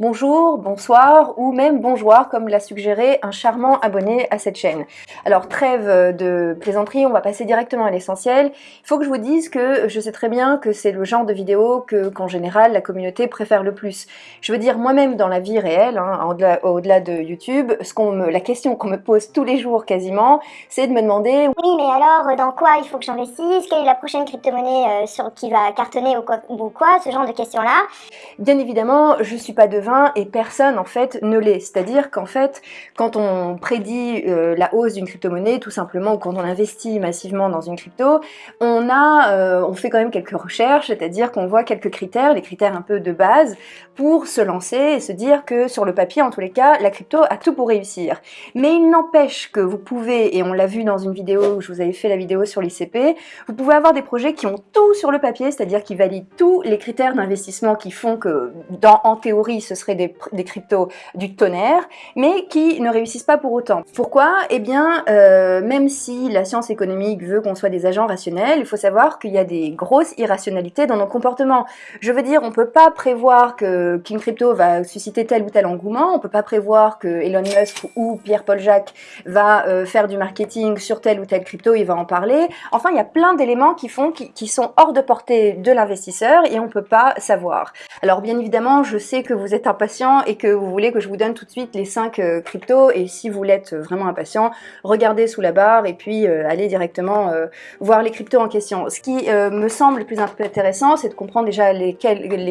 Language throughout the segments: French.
bonjour, bonsoir ou même bonjour comme l'a suggéré un charmant abonné à cette chaîne. Alors trêve de plaisanterie, on va passer directement à l'essentiel. Il faut que je vous dise que je sais très bien que c'est le genre de vidéo que qu'en général la communauté préfère le plus. Je veux dire moi-même dans la vie réelle, hein, au-delà de YouTube, la question qu'on me pose tous les jours quasiment, c'est de me demander oui mais alors dans quoi il faut que j'investisse, quelle est la prochaine crypto-monnaie euh, qui va cartonner ou quoi, ou quoi, ce genre de questions là. Bien évidemment, je suis pas devin et personne en fait ne l'est. C'est-à-dire qu'en fait, quand on prédit euh, la hausse d'une crypto-monnaie, tout simplement, ou quand on investit massivement dans une crypto, on a, euh, on fait quand même quelques recherches, c'est-à-dire qu'on voit quelques critères, les critères un peu de base, pour se lancer et se dire que sur le papier, en tous les cas, la crypto a tout pour réussir. Mais il n'empêche que vous pouvez, et on l'a vu dans une vidéo où je vous avais fait la vidéo sur l'ICP, vous pouvez avoir des projets qui ont tout sur le papier, c'est-à-dire qui valident tous les critères d'investissement qui font que, en théorie, ce serait des, cryptos du tonnerre, mais qui ne réussissent pas pour autant. Pourquoi? Eh bien, euh, même si la science économique veut qu'on soit des agents rationnels, il faut savoir qu'il y a des grosses irrationalités dans nos comportements. Je veux dire, on peut pas prévoir que qu'une crypto va susciter tel ou tel engouement, on peut pas prévoir que Elon Musk ou Pierre-Paul Jacques va euh, faire du marketing sur telle ou telle crypto, il va en parler. Enfin, il y a plein d'éléments qui font qui, sont hors de portée de l'investisseur et on peut pas savoir. Alors bien évidemment, je sais que vous êtes impatient et que vous voulez que je vous donne tout de suite les 5 euh, cryptos et si vous l'êtes vraiment impatient, regardez sous la barre et puis euh, allez directement euh, voir les cryptos en question. Ce qui me semble le plus intéressant, c'est de comprendre déjà les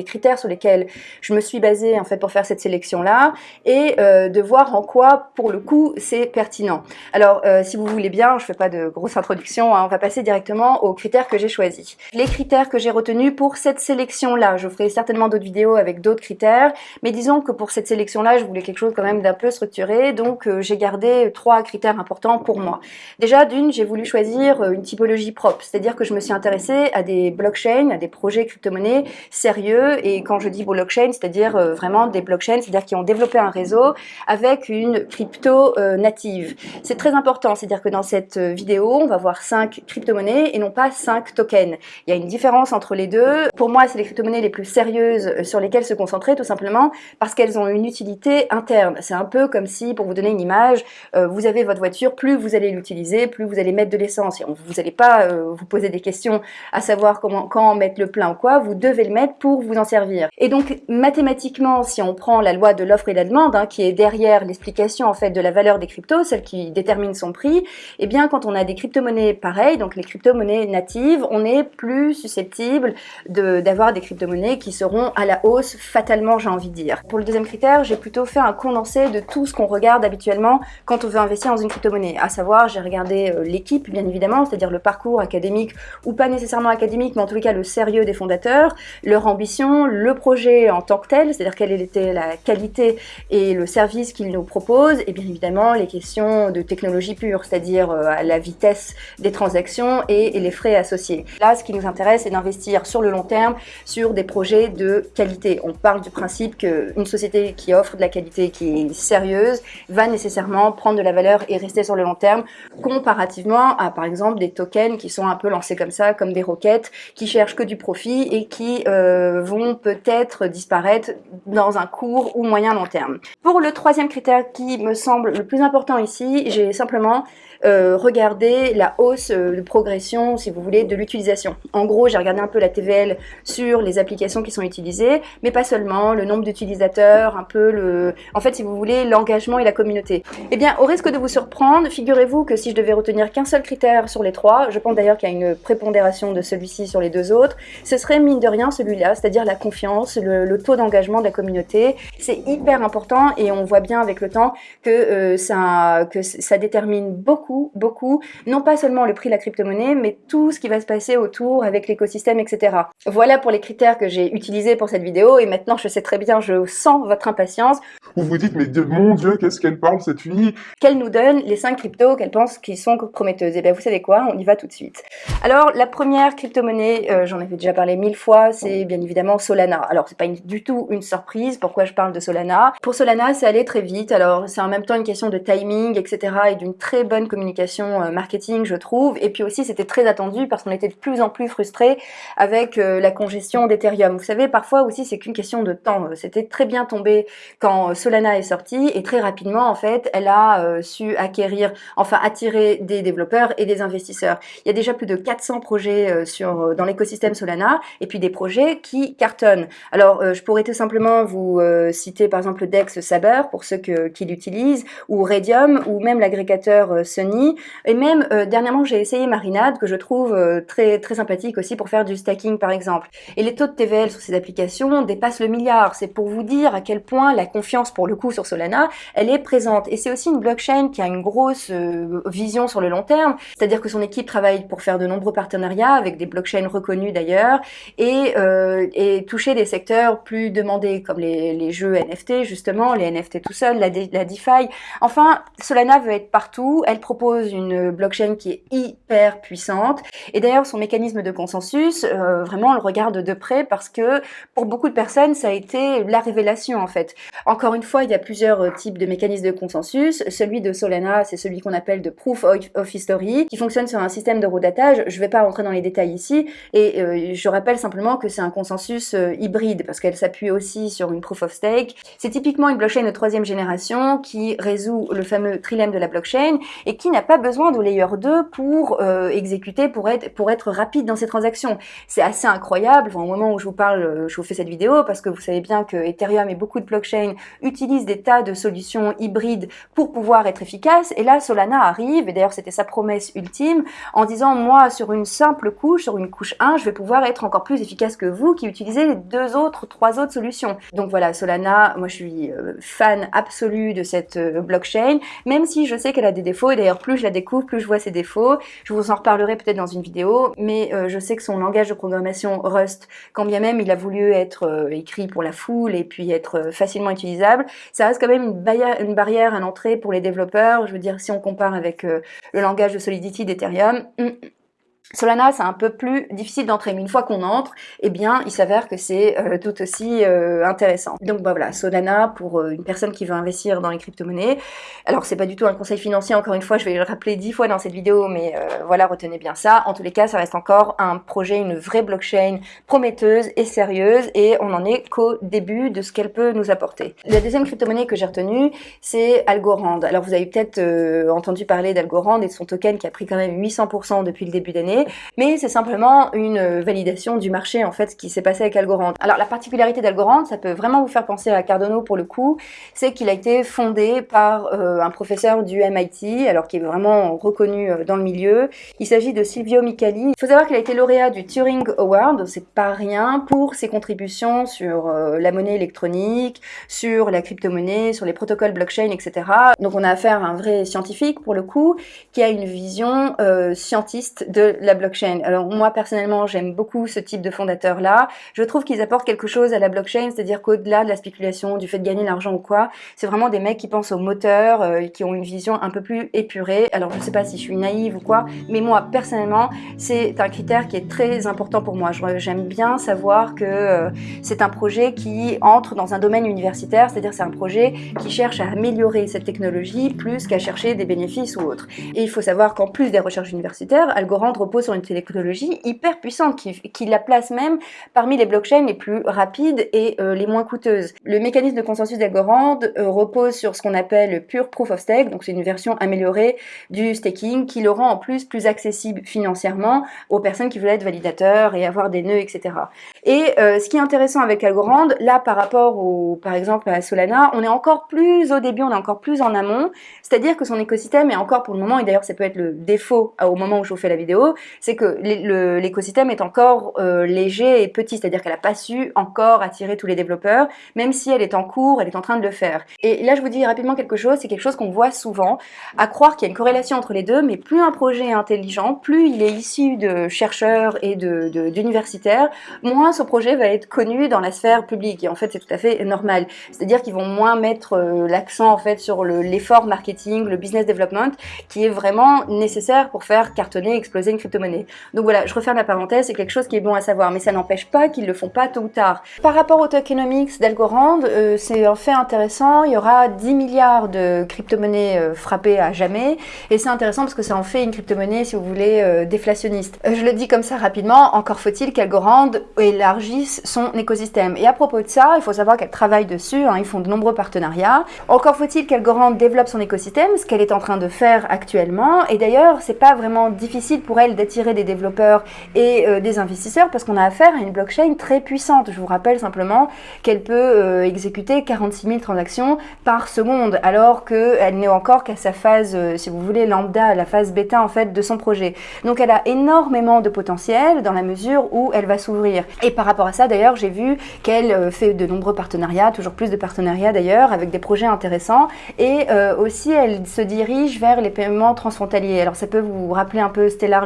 critères sur lesquels je me suis basée en fait pour faire cette sélection là et de voir en quoi pour le coup c'est pertinent. Alors si vous voulez bien, je fais pas de grosse introduction, hein, on va passer directement aux critères que j'ai choisis. Les critères que j'ai retenus pour cette sélection là, je ferai certainement d'autres vidéos avec d'autres critères, mais disons que pour cette sélection-là, je voulais quelque chose quand même d'un peu structuré, donc euh, j'ai gardé trois critères importants pour moi. Déjà, d'une, j'ai voulu choisir euh, une typologie propre, c'est-à-dire que je me suis intéressée à des blockchains, à des projets crypto-monnaies sérieux, et quand je dis blockchain, c'est-à-dire euh, vraiment des blockchains, c'est-à-dire qui ont développé un réseau avec une crypto native. C'est très important, c'est-à-dire que dans cette vidéo, on va voir cinq crypto-monnaies et non pas cinq tokens. Il y a une différence entre les deux. Pour moi, c'est les crypto-monnaies les plus sérieuses sur lesquelles se concentrer, tout simplement parce qu'elles ont une utilité interne. C'est un peu comme si, pour vous donner une image, euh, vous avez votre voiture, plus vous allez l'utiliser, plus vous allez mettre de l'essence. Vous n'allez pas euh, vous poser des questions à savoir comment, quand mettre le plein ou quoi, vous devez le mettre pour vous en servir. Et donc, mathématiquement, si on prend la loi de l'offre et la demande, hein, qui est derrière l'explication en fait de la valeur des cryptos, celle qui détermine son prix, eh bien, quand on a des crypto-monnaies pareilles, donc les crypto-monnaies natives, on est plus susceptible d'avoir des crypto-monnaies qui seront à la hausse fatalement, j'ai envie de Pour le deuxième critère, j'ai plutôt fait un condensé de tout ce qu'on regarde habituellement quand on veut investir dans une crypto-monnaie. À savoir, j'ai regardé euh, l'équipe, bien évidemment, c'est-à-dire le parcours académique, ou pas nécessairement académique, mais en tous les cas le sérieux des fondateurs, leur ambition, le projet en tant que tel, c'est-à-dire quelle était la qualité et le service qu'ils nous proposent, et bien évidemment les questions de technologie pure, c'est-à-dire euh, la vitesse des transactions et, les frais associés. Là, ce qui nous intéresse, c'est d'investir sur le long terme sur des projets de qualité. On parle du principe qu'une société qui offre de la qualité, qui est sérieuse, va nécessairement prendre de la valeur et rester sur le long terme, comparativement à par exemple des tokens qui sont un peu lancés comme ça, comme des roquettes, qui cherchent que du profit et qui euh, vont peut-être disparaître dans un court ou moyen long terme. Pour le troisième critère qui me semble le plus important ici, j'ai simplement euh, regardé la hausse euh, de progression, si vous voulez, de l'utilisation. En gros, j'ai regardé un peu la TVL sur les applications qui sont utilisées, mais pas seulement, le nombre d'utilisateurs, un peu le... En fait, si vous voulez, l'engagement et la communauté. Eh bien, au risque de vous surprendre, figurez-vous que si je devais retenir qu'un seul critère sur les trois, je pense d'ailleurs qu'il y a une prépondération de celui-ci sur les deux autres, ce serait mine de rien celui-là, c'est-à-dire la confiance, le, taux d'engagement de la communauté. C'est hyper important et on voit bien avec le temps que, euh, ça, que ça détermine beaucoup, beaucoup, non pas seulement le prix de la crypto-monnaie, mais tout ce qui va se passer autour avec l'écosystème, etc. Voilà pour les critères que j'ai utilisés pour cette vidéo et maintenant je sais très bien, je sens votre impatience. Vous vous dites, mais mon Dieu, qu'est-ce qu'elle parle cette fille? Qu'elle nous donne les 5 cryptos qu'elle pense qui sont prometteuses. Et eh bien vous savez quoi, on y va tout de suite. Alors la première crypto-monnaie, euh, j'en avais déjà parlé mille fois, c'est bien évidemment Solana. Alors c'est pas du tout une surprise, pourquoi je parle de Solana? Pour Solana, c'est allé très vite, alors c'est en même temps une question de timing, etc. et d'une très bonne communication euh, marketing, je trouve. Et puis aussi, c'était très attendu parce qu'on était de plus en plus frustrés avec euh, la congestion d'Ethereum. Vous savez, parfois aussi, c'est qu'une question de temps. Cet était très bien tombée quand Solana est sorti et très rapidement, en fait, elle a su acquérir, enfin attirer des développeurs et des investisseurs. Il y a déjà plus de 400 projets sur, dans l'écosystème Solana et puis des projets qui cartonnent. Alors, je pourrais tout simplement vous citer par exemple Dex Saber pour ceux qui l'utilisent, ou Radium, ou même l'agrégateur Et même dernièrement j'ai essayé Marinade que je trouve très, très sympathique aussi pour faire du stacking par exemple. Et les taux de TVL sur ces applications dépassent le milliard. C'est pour vous dire à quel point la confiance pour le coup sur Solana, elle est présente. Et c'est aussi une blockchain qui a une grosse euh, vision sur le long terme, c'est-à-dire que son équipe travaille pour faire de nombreux partenariats avec des blockchains reconnus d'ailleurs et, euh, et toucher des secteurs plus demandés comme les, les jeux NFT justement, les NFT tout seul, la, la DeFi. Enfin, Solana veut être partout. Elle propose une blockchain qui est hyper puissante. Et d'ailleurs, son mécanisme de consensus, euh, vraiment, on le regarde de près parce que pour beaucoup de personnes, ça a été la révélation en fait. Encore une fois, il y a plusieurs euh, types de mécanismes de consensus. Celui de Solana, c'est celui qu'on appelle de Proof of History, qui fonctionne sur un système de rodatage. Je ne vais pas rentrer dans les détails ici, et euh, je rappelle simplement que c'est un consensus hybride parce qu'elle s'appuie aussi sur une Proof of Stake. C'est typiquement une blockchain de troisième génération qui résout le fameux trilemme de la blockchain et qui n'a pas besoin de layer 2 pour exécuter, pour être, pour être rapide dans ses transactions. C'est assez incroyable au moment où je vous parle, euh, je vous fais cette vidéo, parce que vous savez bien que Ethereum et beaucoup de blockchains utilisent des tas de solutions hybrides pour pouvoir être efficaces. Et là, Solana arrive, et d'ailleurs c'était sa promesse ultime, en disant moi sur une simple couche, sur une couche 1, je vais pouvoir être encore plus efficace que vous qui utilisez les deux autres, trois autres solutions. Donc voilà, Solana, moi je suis euh, fan absolu de cette euh, blockchain, même si je sais qu'elle a des défauts, et d'ailleurs plus je la découvre, plus je vois ses défauts. Je vous en reparlerai peut-être dans une vidéo, mais je sais que son langage de programmation Rust, quand bien même il a voulu être euh, écrit pour la foule et puis être euh, facilement utilisable, ça reste quand même une, une barrière à l'entrée pour les développeurs. Je veux dire, si on compare avec euh, le langage de Solidity d'Ethereum, hum, Solana, c'est un peu plus difficile d'entrer, mais une fois qu'on entre, eh bien, il s'avère que c'est euh, tout aussi euh, intéressant. Donc bah, voilà, Solana pour euh, une personne qui veut investir dans les crypto-monnaies. Alors c'est pas du tout un conseil financier, encore une fois, je vais le rappeler dix fois dans cette vidéo, mais voilà, retenez bien ça. En tous les cas, ça reste encore un projet, une vraie blockchain prometteuse et sérieuse, et on n'en est qu'au début de ce qu'elle peut nous apporter. La deuxième crypto-monnaie que j'ai retenue, c'est Algorand. Alors vous avez peut-être entendu parler d'Algorand et de son token qui a pris quand même 800% depuis le début d'année mais c'est simplement une validation du marché en fait ce qui s'est passé avec Algorand. Alors la particularité d'Algorand, ça peut vraiment vous faire penser à Cardano pour le coup, c'est qu'il a été fondé par euh, un professeur du MIT, alors qui est vraiment reconnu euh, dans le milieu. Il s'agit de Silvio Micali. Il faut savoir qu'il a été lauréat du Turing Award, c'est pas rien, pour ses contributions sur euh, la monnaie électronique, sur la crypto-monnaie, sur les protocoles blockchain, etc. Donc on a affaire à un vrai scientifique pour le coup, qui a une vision scientiste de blockchain. Alors moi personnellement j'aime beaucoup ce type de fondateurs là. Je trouve qu'ils apportent quelque chose à la blockchain, c'est-à-dire qu'au-delà de la spéculation, du fait de gagner de l'argent ou quoi, c'est vraiment des mecs qui pensent au moteur, euh, qui ont une vision un peu plus épurée. Alors je sais pas si je suis naïve ou quoi, mais moi personnellement c'est un critère qui est très important pour moi. J'aime bien savoir que euh, c'est un projet qui entre dans un domaine universitaire, c'est-à-dire c'est un projet qui cherche à améliorer cette technologie plus qu'à chercher des bénéfices ou autres. Et il faut savoir qu'en plus des recherches universitaires, Algorand repose sur une technologie hyper puissante qui, la place même parmi les blockchains les plus rapides et euh, les moins coûteuses. Le mécanisme de consensus d'Algorand euh, repose sur ce qu'on appelle le Pure Proof of Stake, donc c'est une version améliorée du staking qui le rend en plus plus accessible financièrement aux personnes qui veulent être validateurs et avoir des nœuds, etc. Et euh, ce qui est intéressant avec Algorand, là par rapport au, par exemple à Solana, on est encore plus au début, on est encore plus en amont, c'est-à-dire que son écosystème est encore pour le moment, et d'ailleurs ça peut être le défaut au moment où je vous fais la vidéo, c'est que l'écosystème est encore euh, léger et petit, c'est-à-dire qu'elle n'a pas su encore attirer tous les développeurs, même si elle est en cours, elle est en train de le faire. Et là, je vous dis rapidement quelque chose, c'est quelque chose qu'on voit souvent, à croire qu'il y a une corrélation entre les deux, mais plus un projet est intelligent, plus il est issu de chercheurs et d'universitaires, de, moins ce projet va être connu dans la sphère publique. Et en fait, c'est tout à fait normal. C'est-à-dire qu'ils vont moins mettre euh, l'accent en fait sur l'effort marketing, le business development, qui est vraiment nécessaire pour faire cartonner, exploser une Donc voilà, je referme la parenthèse, c'est quelque chose qui est bon à savoir, mais ça n'empêche pas qu'ils le font pas tôt ou tard. Par rapport au tokenomics d'Algorand, euh, c'est un fait intéressant, il y aura 10 milliards de crypto-monnaies euh, frappées à jamais, et c'est intéressant parce que ça en fait une crypto-monnaie, si vous voulez, euh, déflationniste. je le dis comme ça rapidement, encore faut-il qu'Algorand élargisse son écosystème. Et à propos de ça, il faut savoir qu'elle travaille dessus, hein, ils font de nombreux partenariats. Encore faut-il qu'Algorand développe son écosystème, ce qu'elle est en train de faire actuellement, et d'ailleurs, c'est pas vraiment difficile pour elle d'attirer des développeurs et des investisseurs parce qu'on a affaire à une blockchain très puissante. Je vous rappelle simplement qu'elle peut euh, exécuter 46 000 transactions par seconde, alors qu'elle n'est encore qu'à sa phase, euh, si vous voulez, lambda, la phase bêta en fait de son projet. Donc elle a énormément de potentiel dans la mesure où elle va s'ouvrir. Et par rapport à ça, d'ailleurs, j'ai vu qu'elle euh, fait de nombreux partenariats, toujours plus de partenariats d'ailleurs, avec des projets intéressants. Et aussi, elle se dirige vers les paiements transfrontaliers. Alors ça peut vous rappeler un peu Stellar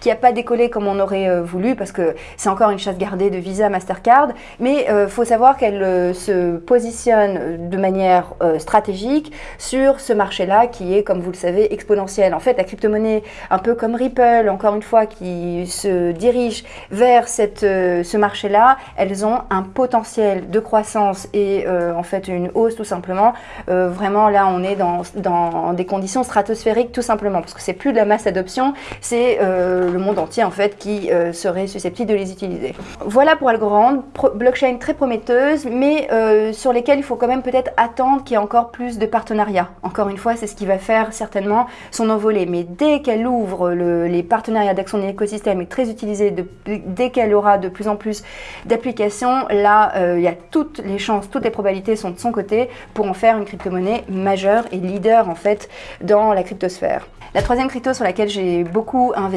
Qui n'a pas décollé comme on aurait voulu, parce que c'est encore une chasse gardée de Visa, Mastercard, mais il faut savoir qu'elle euh, se positionne de manière euh, stratégique sur ce marché-là qui est, comme vous le savez, exponentiel. En fait, la crypto-monnaie, un peu comme Ripple, encore une fois, qui se dirige vers cette, euh, ce marché-là, elles ont un potentiel de croissance et en fait une hausse tout simplement. vraiment, là, on est dans, dans, des conditions stratosphériques tout simplement, parce que c'est plus de la masse d'adoption, c'est le monde entier en fait qui serait susceptible de les utiliser. Voilà pour Algorand, blockchain très prometteuse, mais euh, sur lesquels il faut quand même peut-être attendre qu'il y ait encore plus de partenariats. Encore une fois, c'est ce qui va faire certainement son envolée. Mais dès qu'elle ouvre les partenariats d'action écosystème est très utilisé, dès qu'elle aura de plus en plus d'applications, là, euh, il y a toutes les chances, toutes les probabilités sont de son côté pour en faire une crypto-monnaie majeure et leader en fait dans la cryptosphère. La troisième crypto sur laquelle j'ai beaucoup investi,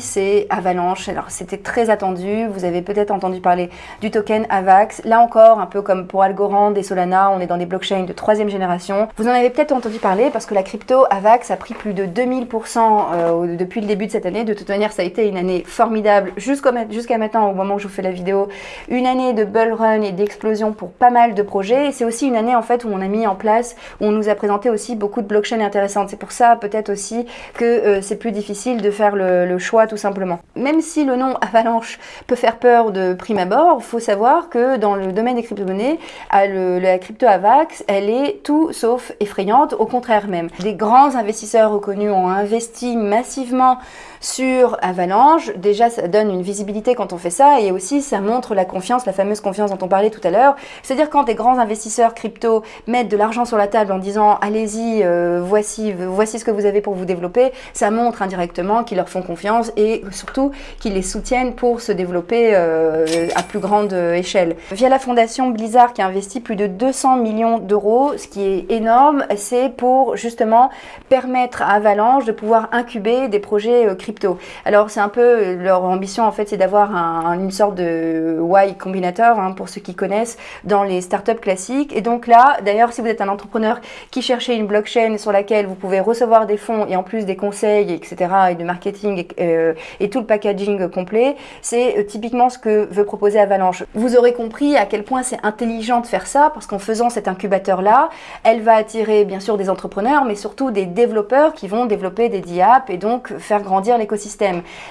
c'est Avalanche. Alors c'était très attendu, vous avez peut-être entendu parler du token AVAX. Là encore, un peu comme pour Algorand et Solana, on est dans des blockchains de troisième génération. Vous en avez peut-être entendu parler parce que la crypto AVAX a pris plus de 2000% euh, depuis le début de cette année. De toute manière, ça a été une année formidable jusqu'à maintenant, au moment où je vous fais la vidéo. Une année de bull run et d'explosion pour pas mal de projets. C'est aussi une année en fait où on a mis en place, où on nous a présenté aussi beaucoup de blockchains intéressantes. C'est pour ça peut-être aussi que euh, c'est plus difficile de faire le, choix tout simplement. Même si le nom Avalanche peut faire peur de prime abord, faut savoir que dans le domaine des crypto-monnaies, la crypto AVAX, elle est tout sauf effrayante, au contraire même. Des grands investisseurs reconnus ont investi massivement sur Avalanche. Déjà, ça donne une visibilité quand on fait ça et aussi ça montre la confiance, la fameuse confiance dont on parlait tout à l'heure. C'est-à-dire quand des grands investisseurs crypto mettent de l'argent sur la table en disant allez-y, euh, voici, voici ce que vous avez pour vous développer, ça montre indirectement qu'ils leur font confiance et surtout qu'ils les soutiennent pour se développer euh, à plus grande échelle. Via la fondation Blizzard qui a investi plus de 200 millions d'euros, ce qui est énorme, c'est pour justement permettre à Avalanche de pouvoir incuber des projets euh, alors c'est un peu leur ambition en fait, c'est d'avoir une sorte de Y combinator hein, pour ceux qui connaissent dans les startups classiques. Et donc là, d'ailleurs, si vous êtes un entrepreneur qui cherchez une blockchain sur laquelle vous pouvez recevoir des fonds et en plus des conseils, etc. et de marketing et, euh, et tout le packaging complet, c'est euh, typiquement ce que veut proposer Avalanche. Vous aurez compris à quel point c'est intelligent de faire ça parce qu'en faisant cet incubateur là, elle va attirer bien sûr des entrepreneurs, mais surtout des développeurs qui vont développer des DApps et donc faire grandir les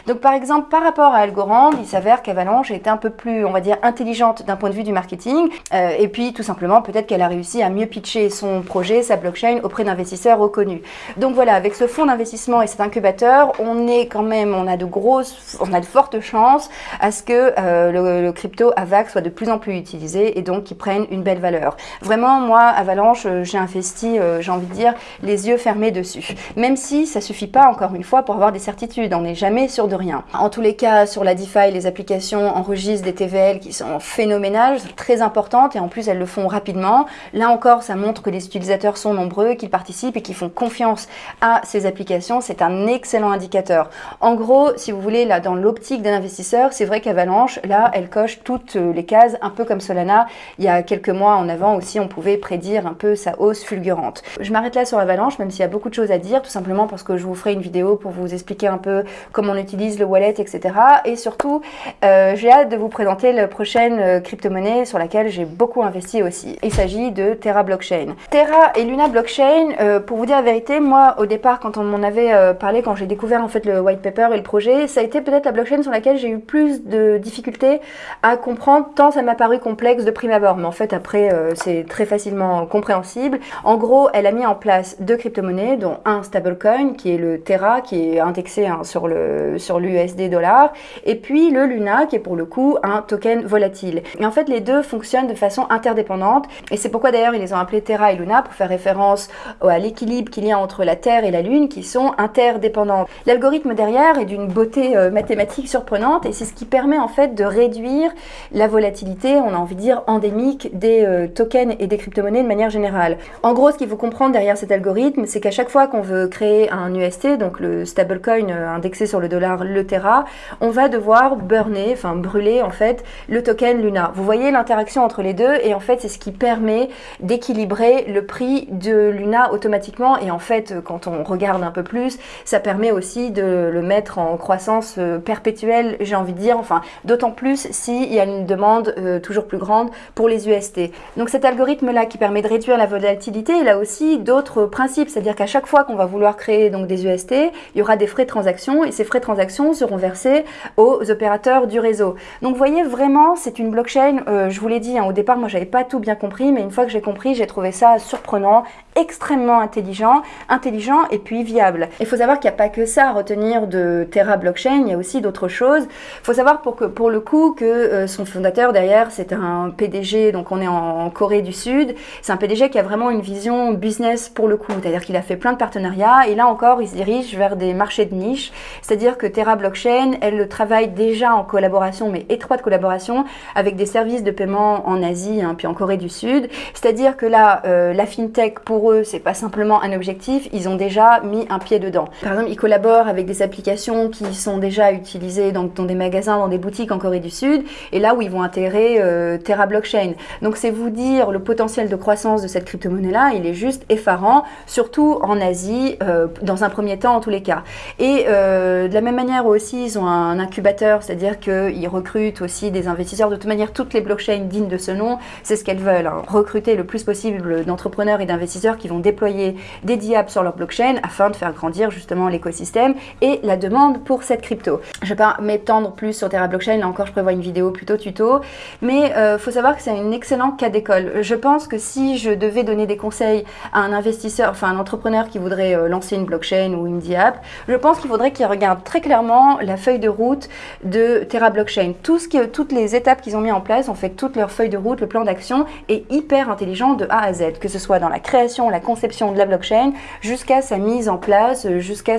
Donc par exemple, par rapport à Algorand, il s'avère qu'Avalanche est un peu plus, on va dire, intelligente d'un point de vue du marketing. Euh, et puis tout simplement, peut-être qu'elle a réussi à mieux pitcher son projet, sa blockchain auprès d'investisseurs reconnus. Donc voilà, avec ce fonds d'investissement et cet incubateur, on est quand même, on a de grosses, on a de fortes chances à ce que euh, le, crypto AVAX soit de plus en plus utilisé et donc qu'il prenne une belle valeur. Vraiment, moi, Avalanche, euh, j'ai investi, j'ai envie de dire, les yeux fermés dessus. Même si ça suffit pas, encore une fois, pour avoir des certitudes on n'est jamais sûr de rien. En tous les cas, sur la DeFi, les applications enregistrent des TVL qui sont phénoménales, très importantes, et en plus elles le font rapidement. Là encore, ça montre que les utilisateurs sont nombreux, qu'ils participent et qu'ils font confiance à ces applications. C'est un excellent indicateur. En gros, si vous voulez, là, dans l'optique d'un investisseur, c'est vrai qu'Avalanche, là, elle coche toutes les cases, un peu comme Solana. Il y a quelques mois en avant aussi, on pouvait prédire un peu sa hausse fulgurante. Je m'arrête là sur Avalanche, même s'il y a beaucoup de choses à dire, tout simplement parce que je vous ferai une vidéo pour vous expliquer un peu comment on utilise le wallet, etc. Et surtout, euh, j'ai hâte de vous présenter la prochaine euh, crypto-monnaie sur laquelle j'ai beaucoup investi aussi. Il s'agit de Terra Blockchain. Terra et Luna Blockchain, euh, pour vous dire la vérité, moi au départ quand on m'en avait parlé, quand j'ai découvert en fait le white paper et le projet, ça a été peut-être la blockchain sur laquelle j'ai eu plus de difficultés à comprendre, tant ça m'a paru complexe de prime abord. Mais en fait, après, c'est très facilement compréhensible. En gros, elle a mis en place deux crypto-monnaies, dont un stablecoin, qui est le Terra, qui est indexé hein, sur le sur l'USD dollar, et puis le Luna, qui est pour le coup un token volatile. Et en fait, les deux fonctionnent de façon interdépendante, et c'est pourquoi d'ailleurs ils les ont appelés Terra et Luna, pour faire référence à l'équilibre qu'il y a entre la Terre et la Lune, qui sont interdépendants. L'algorithme derrière est d'une beauté euh, mathématique surprenante, et c'est ce qui permet en fait de réduire la volatilité, on a envie de dire endémique, des euh, tokens et des crypto-monnaies de manière générale. En gros, ce qu'il faut comprendre derrière cet algorithme, c'est qu'à chaque fois qu'on veut créer un UST, donc le stablecoin euh, indexé sur le dollar, le Terra, on va devoir burner, enfin brûler en fait, le token Luna. Vous voyez l'interaction entre les deux et en fait c'est ce qui permet d'équilibrer le prix de Luna automatiquement et en fait quand on regarde un peu plus, ça permet aussi de le mettre en croissance euh, perpétuelle, j'ai envie de dire, enfin d'autant plus s'il y a une demande euh, toujours plus grande pour les UST. Donc cet algorithme là qui permet de réduire la volatilité, il a aussi d'autres principes, c'est-à-dire qu'à chaque fois qu'on va vouloir créer donc des UST, il y aura des frais de transaction et ces frais de transaction seront versés aux opérateurs du réseau. Donc vous voyez vraiment c'est une blockchain, euh, je vous l'ai dit hein, au départ moi j'avais pas tout bien compris mais une fois que j'ai compris j'ai trouvé ça surprenant, extrêmement intelligent, intelligent et puis viable. Il faut savoir qu'il n'y a pas que ça à retenir de Terra Blockchain, il y a aussi d'autres choses. Il faut savoir pour, que, pour le coup que euh, son fondateur derrière c'est un PDG, donc on est en, Corée du Sud, c'est un PDG qui a vraiment une vision business pour le coup, c'est-à-dire qu'il a fait plein de partenariats et là encore il se dirige vers des marchés de niche, c'est-à-dire que Terra Blockchain, elle travaille déjà en collaboration, mais étroite collaboration, avec des services de paiement en Asie, hein, puis en Corée du Sud, c'est-à-dire que là, euh, la FinTech pour eux, c'est pas simplement un objectif, ils ont déjà mis un pied dedans. Par exemple, ils collaborent avec des applications qui sont déjà utilisées dans, des magasins, dans des boutiques en Corée du Sud, et là où ils vont intégrer euh, Terra Blockchain. Donc c'est vous dire le potentiel de croissance de cette crypto-monnaie-là, il est juste effarant, surtout en Asie, euh, dans un premier temps en tous les cas. Et euh, de la même manière aussi, ils ont un incubateur, c'est-à-dire qu'ils recrutent aussi des investisseurs. De toute manière, toutes les blockchains dignes de ce nom, c'est ce qu'elles veulent, hein. recruter le plus possible d'entrepreneurs et d'investisseurs qui vont déployer des diables sur leur blockchain afin de faire grandir justement l'écosystème et la demande pour cette crypto. Je vais pas m'étendre plus sur Terra Blockchain, là encore je prévois une vidéo plutôt tuto, mais il euh, faut savoir que c'est un excellent cas d'école. Je pense que si je devais donner des conseils à un investisseur, enfin un entrepreneur qui voudrait euh, lancer une blockchain ou une diap, je pense qu'il faudrait qu'il regarde très clairement la feuille de route de Terra Blockchain. Tout ce qui, toutes les étapes qu'ils ont mis en place, en fait toute leur feuille de route, le plan d'action est hyper intelligent de A à Z, que ce soit dans la création la conception de la blockchain jusqu'à sa mise en place, jusqu'à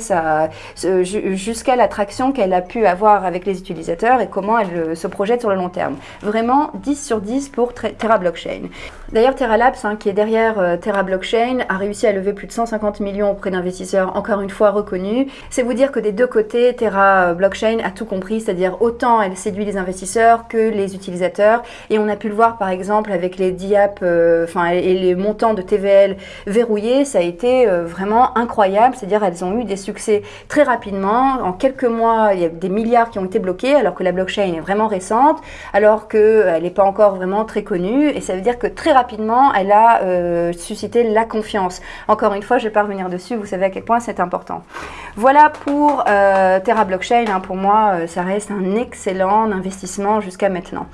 jusqu'à l'attraction qu'elle a pu avoir avec les utilisateurs et comment elle euh, se projette sur le long terme. Vraiment 10 sur 10 pour Terra Blockchain. D'ailleurs, Terra Labs, hein, qui est derrière euh, Terra Blockchain, a réussi à lever plus de 150 millions auprès d'investisseurs, encore une fois reconnus. C'est vous dire que des deux côtés, Terra euh, Blockchain a tout compris, c'est-à-dire autant elle séduit les investisseurs que les utilisateurs. Et on a pu le voir par exemple avec les DIAP enfin et les montants de TVL verrouillé, ça a été euh, vraiment incroyable. C'est-à-dire elles ont eu des succès très rapidement. En quelques mois, il y a des milliards qui ont été bloqués, alors que la blockchain est vraiment récente, alors qu'elle euh, n'est pas encore vraiment très connue. Et ça veut dire que très rapidement, elle a euh, suscité la confiance. Encore une fois, je ne vais pas revenir dessus, vous savez à quel point c'est important. Voilà pour Terra Blockchain. Hein. pour moi, ça reste un excellent investissement jusqu'à maintenant.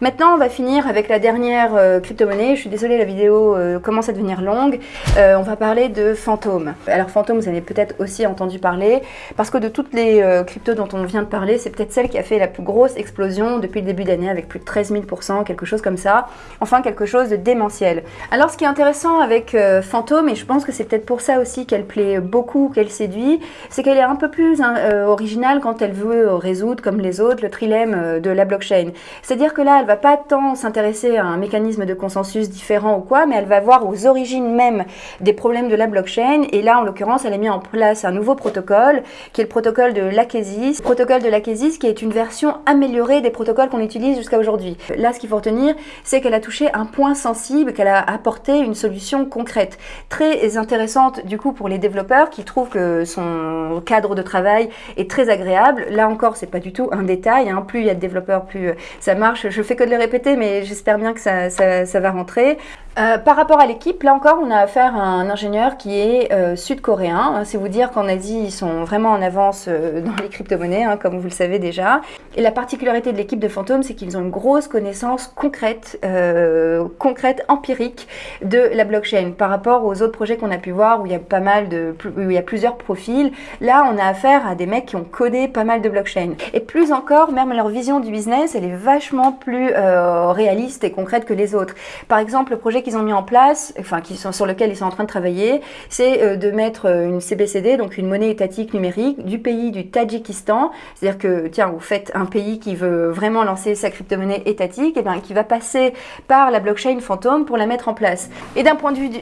Maintenant, on va finir avec la dernière crypto-monnaie. Je suis désolée, la vidéo commence à devenir longue. Euh, on va parler de fantômes. Alors fantômes, vous avez peut-être aussi entendu parler, parce que de toutes les euh, cryptos dont on vient de parler, c'est peut-être celle qui a fait la plus grosse explosion depuis le début d'année, avec plus de 13 000%, quelque chose comme ça. Enfin, quelque chose de démentiel. Alors ce qui est intéressant avec euh, fantôme, et je pense que c'est peut-être pour ça aussi qu'elle plaît beaucoup, qu'elle séduit, c'est qu'elle est un peu plus hein, originale quand elle veut résoudre, comme les autres, le trilemme de la blockchain. C'est-à-dire que là, elle va pas tant s'intéresser à un mécanisme de consensus différent ou quoi, mais elle va voir aux origines même des problèmes de la blockchain. Et là, en l'occurrence, elle a mis en place un nouveau protocole, qui est le protocole de l'Akesis. Protocole de l'Akesis qui est une version améliorée des protocoles qu'on utilise jusqu'à aujourd'hui. Là, ce qu'il faut retenir, c'est qu'elle a touché un point sensible, qu'elle a apporté une solution concrète. Très intéressante, du coup, pour les développeurs qui trouvent que son cadre de travail est très agréable. Là encore, c'est pas du tout un détail. Hein. Plus il y a de développeurs, plus ça marche. Je fais que de le répéter, mais j'espère bien que ça va rentrer. Euh, par rapport à l'équipe, là encore, on a affaire à un ingénieur qui est euh, sud-coréen. C'est vous dire qu'en Asie, ils sont vraiment en avance euh, dans les crypto-monnaies, hein, comme vous le savez déjà. Et la particularité de l'équipe de Phantom, c'est qu'ils ont une grosse connaissance concrète, concrète, empirique de la blockchain par rapport aux autres projets qu'on a pu voir où il y a pas mal où il y a plusieurs profils. Là, on a affaire à des mecs qui ont codé pas mal de blockchain. Et plus encore, même leur vision du business, elle est vachement plus réaliste et concrète que les autres. Par exemple, le projet qu'ils ont mis en place, enfin qui sont, sur lequel ils sont en train de travailler, c'est euh, de mettre euh, une CBCD, donc une monnaie étatique numérique, du pays du Tadjikistan. C'est-à-dire que, tiens, vous faites un pays qui veut vraiment lancer sa crypto-monnaie étatique, et bien qui va passer par la blockchain fantôme pour la mettre en place. Et d'un point de vue du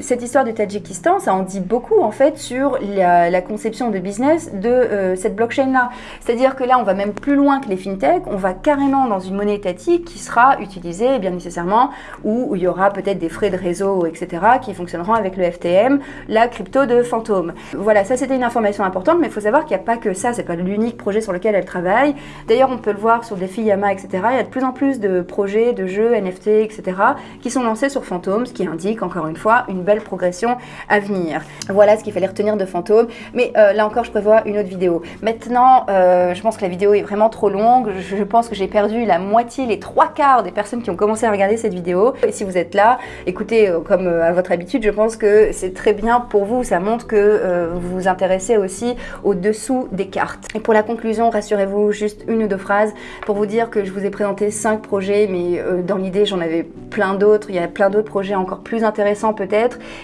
cette histoire du Tadjikistan, ça en dit beaucoup en fait sur la, conception de business de euh, cette blockchain-là. C'est-à-dire que là, on va même plus loin que les fintechs, on va carrément dans une monnaie étatique qui sera utilisée bien nécessairement, où, il y aura peut-être des frais de réseau, etc., qui fonctionneront avec le FTM, la crypto de fantôme. Voilà, ça c'était une information importante, mais il faut savoir qu'il n'y a pas que ça, c'est pas l'unique projet sur lequel elle travaille. D'ailleurs, on peut le voir sur des Yama, etc. Il y a de plus en plus de projets, de jeux, NFT, etc., qui sont lancés sur Phantom, ce qui indique encore une fois une belle progression à venir. Voilà ce qu'il fallait retenir de Fantôme. Mais euh, là encore, je prévois une autre vidéo. Maintenant, euh, je pense que la vidéo est vraiment trop longue. Je, pense que j'ai perdu la moitié, les trois quarts des personnes qui ont commencé à regarder cette vidéo. Et si vous êtes là, écoutez, euh, comme à votre habitude, je pense que c'est très bien pour vous. Ça montre que vous vous intéressez aussi au-dessous des cartes. Et pour la conclusion, rassurez-vous, juste une ou deux phrases pour vous dire que je vous ai présenté cinq projets, mais dans l'idée, j'en avais plein d'autres. Il y a plein d'autres projets encore plus intéressants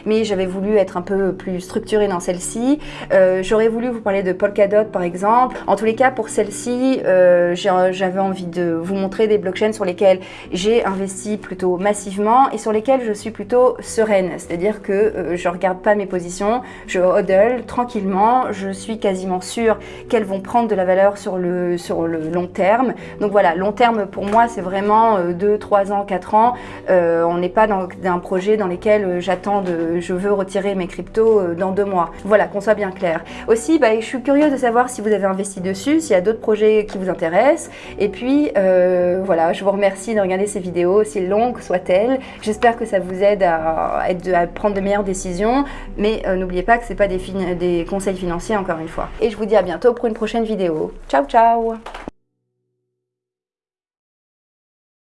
mais j'avais voulu être un peu plus structurée dans celle-ci. Euh, j'aurais voulu vous parler de Polkadot par exemple. En tous les cas, pour celle-ci, euh, j'avais envie de vous montrer des blockchains sur lesquels j'ai investi plutôt massivement et sur lesquels je suis plutôt sereine. C'est-à-dire que euh, je regarde pas mes positions, je hodl tranquillement, je suis quasiment sûre qu'elles vont prendre de la valeur sur le, sur le long terme. Donc voilà, long terme pour moi, c'est vraiment 2, 3 ans, 4 ans. on n'est pas dans un projet dans lequel j'attends je veux retirer mes cryptos euh, dans deux mois. Voilà, qu'on soit bien clair. Aussi, bah, je suis curieuse de savoir si vous avez investi dessus, s'il y a d'autres projets qui vous intéressent. Et puis, euh, voilà, je vous remercie de regarder ces vidéos, aussi longues soient-elles. J'espère que ça vous aide à, prendre de meilleures décisions. Mais euh, n'oubliez pas que ce pas des, des conseils financiers, encore une fois. Et je vous dis à bientôt pour une prochaine vidéo. Ciao, ciao